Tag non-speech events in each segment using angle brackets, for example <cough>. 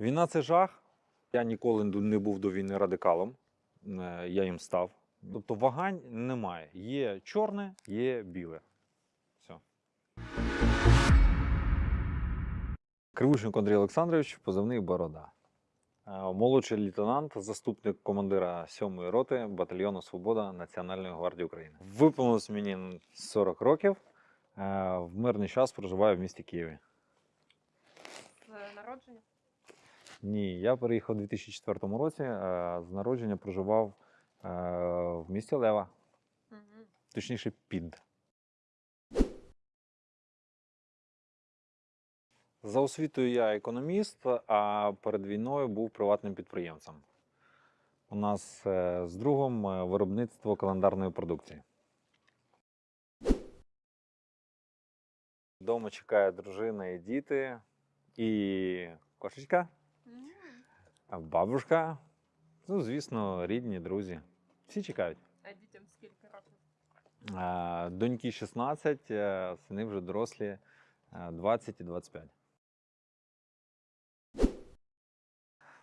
Війна це жах. Я ніколи не був до війни радикалом. Е, Я їм став. Тобто вагань немає. Є чорне, є біле. Все. Кривущенко Андрій Олександрович, позивний Борода. Е, Молодший лейтенант, заступник командира 7-ї роти батальйону Свобода Національної гвардії України. Виповнилось мені 40 років. Е, В мирний час проживаю в місті Києві. З народження? Ні, я переїхав у 2004 році. е, З народження проживав е, в місті Лева, Угу. точніше, під. За освітою я економіст, а перед війною був приватним підприємцем. У нас е, з другом виробництво календарної продукції. Дома чекає дружина і діти, і кошечка. А Бабушка, ну, звісно, рідні, друзі. Всі чекають. А дітям скільки років? Доньки 16, е, сини вже дорослі е, 20 і 25.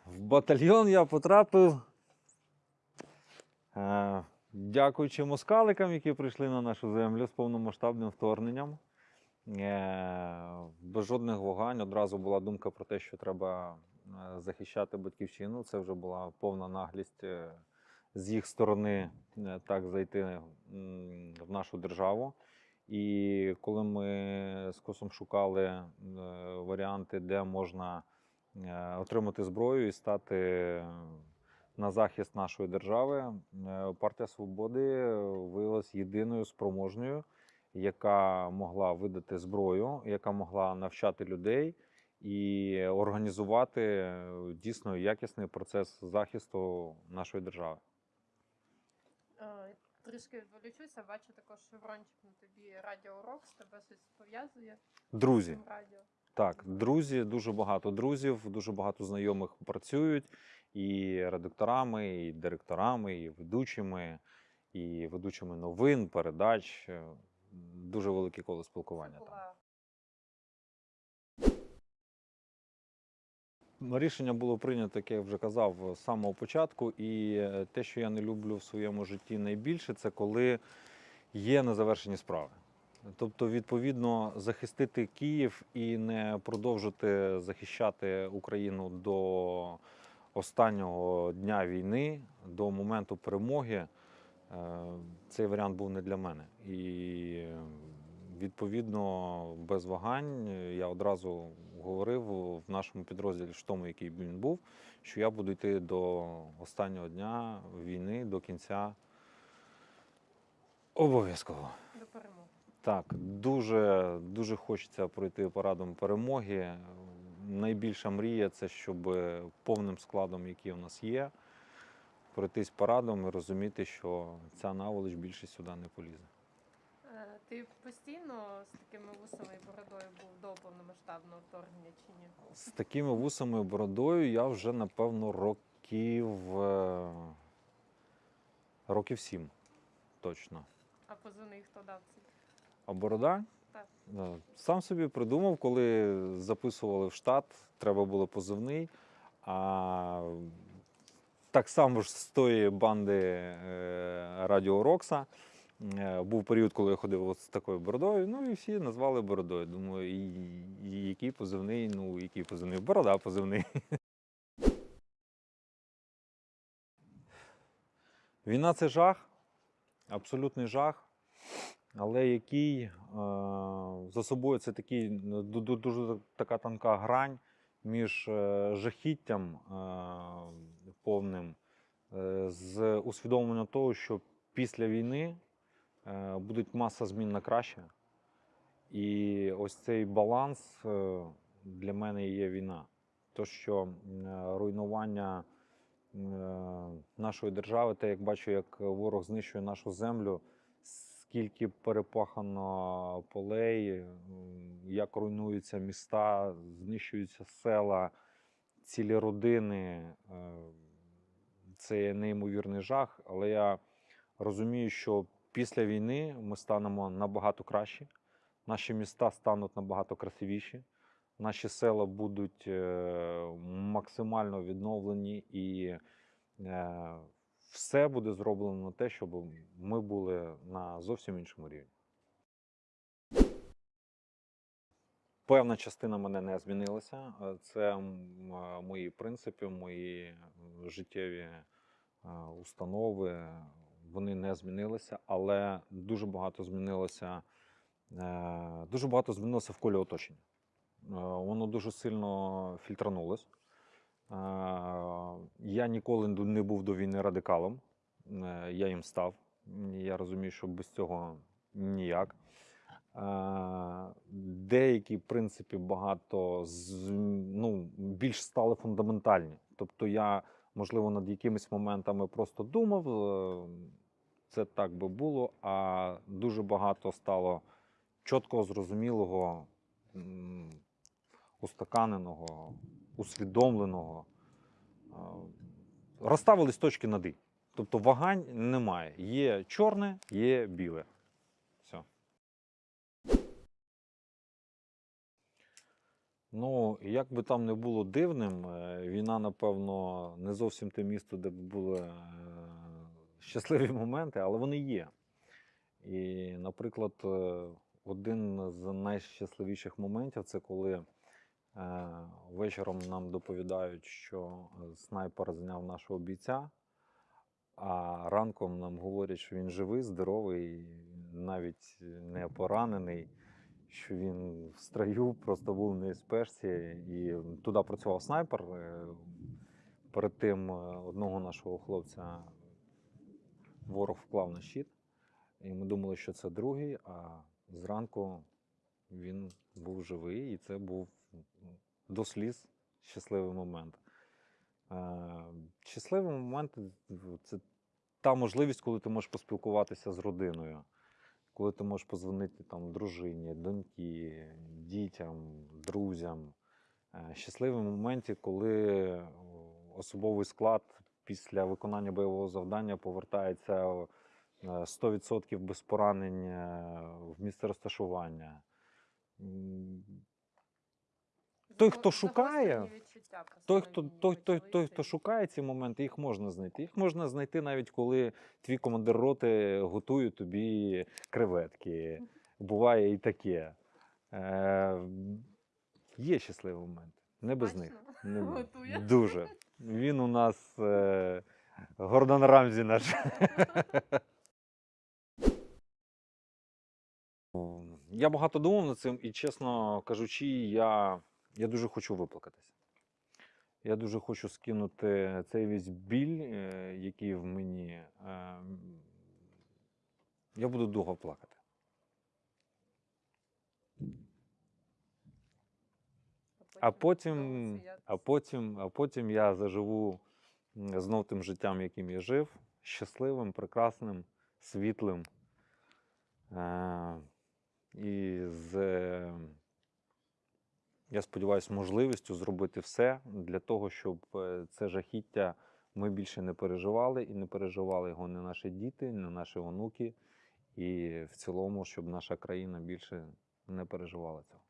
В батальйон я потрапив. е, Дякуючи москаликам, які прийшли на нашу землю з повномасштабним вторгненням. Е, Без жодних вагань одразу була думка про те, що треба е, захищати батьківщину. Це вже була повна наглість е, з їх сторони е, так зайти в нашу державу. І коли ми з косом шукали е, варіанти, де можна е, отримати зброю і стати на захист нашої держави, е, партія свободи виявилась єдиною спроможною, яка могла видати зброю, яка могла навчати людей і організувати е, дійсно якісний процес захисту нашої держави. Е, Трішки відволічуся, бачу також шеврончик на тобі Радіо Рок, з тебе щось пов'язує Друзі, радіо. Так, друзі, дуже багато друзів, дуже багато знайомих працюють і редакторами, і директорами, і ведучими, і ведучими новин, передач. Е, Дуже велике коло спілкування там. була Ну, Рішення було прийнято, як я вже казав, з самого початку. І е, те, що я не люблю в своєму житті найбільше, це коли є незавершені справи. Тобто, відповідно, захистити Київ і не продовжити захищати Україну до останнього дня війни, до моменту перемоги, е, цей варіант був не для мене. І е, відповідно, без вагань я одразу говорив в нашому підрозділі, в тому, який він був, що я буду йти до останнього дня війни, до кінця. Обов'язково. до перемоги. Так, дуже, дуже хочеться пройти парадом перемоги. Найбільша мрія це щоб повним складом, який у нас є, пройтись парадом і розуміти, що ця наволоч більше сюди не полізе. Ти постійно з такими вусами і бородою був до повномасштабного вторгнення чи ні? З такими вусами і бородою я вже, напевно, років, е, років сім точно. А позивний хто дав ці? А борода? Так. Е, Сам собі придумав, коли записували в штат, треба було позивний. А так само ж з тої банди е, Радіо Рокса. Е, Був період, коли я ходив з такою бородою, ну і всі назвали бородою. Думаю, і, і який позивний, ну який позивний? Борода позивний. <laughs> Війна це жах, абсолютний жах, але який е, за собою це такий ну, ду- ду- дуже така тонка грань між е, жахіттям е, повним, е, з усвідомленням того, що після війни е, буде маса змін на краще. І ось цей баланс е, для мене є війна. То, що руйнування е, нашої держави, те, як бачу, як ворог знищує нашу землю, скільки перепахано полей, як руйнуються міста, знищуються села, цілі родини. Це є неймовірний жах, але я розумію, що після війни ми станемо набагато кращі, наші міста стануть набагато красивіші, наші села будуть е, максимально відновлені і е, все буде зроблено на те, щоб ми були на зовсім іншому рівні. Певна частина мене не змінилася. Е, Це мої принципи, мої життєві установи. Вони не змінилися, але дуже багато змінилося. е, Дуже багато змінилося в колі оточення. Е, Воно дуже сильно фільтранулось. Е, Я ніколи не був до війни радикалом. Я їм став. Я розумію, що без цього ніяк. Деякі, в принципі, багато ну, більш стали фундаментальні. Тобто я, можливо, над якимись моментами просто думав, е, це так би було, а дуже багато стало чіткого, зрозумілого, устаканеного, усвідомленого. Е, Розставились точки над «і». Тобто вагань немає. Є чорне, є біле. Все. Ну, як би там не було дивним, е, війна, напевно, не зовсім те місто, де б були е, щасливі моменти, але вони є. І, наприклад, е, один з найщасливіших моментів це коли вечором нам доповідають, що снайпер зняв нашого бійця, а ранком нам говорять, що він живий, здоровий, навіть не поранений що він в строю просто був на спешці, і туди працював снайпер. Е, Перед тим е, одного нашого хлопця ворог вклав на щит, і ми думали, що це другий, а зранку він був живий, і це був до сліз щасливий момент. Е, Щасливий момент це та можливість, коли ти можеш поспілкуватися з родиною коли ти можеш позвонити там дружині, доньки, дітям, друзям. Щасливий Щасливі моменті, коли особовий склад після виконання бойового завдання повертається е, 100% без поранень е, в місце розташування. М, Той, хто шукає, той, хто, той, той, той, хто шукає ці моменти, їх можна знайти. Їх можна знайти навіть коли твій командир роти готує тобі креветки. Буває і таке. Е, є щасливі моменти. Не без них. Не, <laughs> Дуже. Він у нас е, Гордон Рамзі наш. <laughs> Я багато думав над цим, і, чесно кажучи, я, я дуже хочу виплакатися. Я дуже хочу скинути цей весь біль, е, який в мені. Е, Я буду довго плакати. А потім, а потім, а потім я заживу знов тим життям, яким я жив, щасливим, прекрасним, світлим. Е, і з, я сподіваюся, можливістю зробити все для того, щоб е, це жахіття ми більше не переживали і не переживали його не наші діти, не наші онуки. І в цілому, щоб наша країна більше не переживала цього.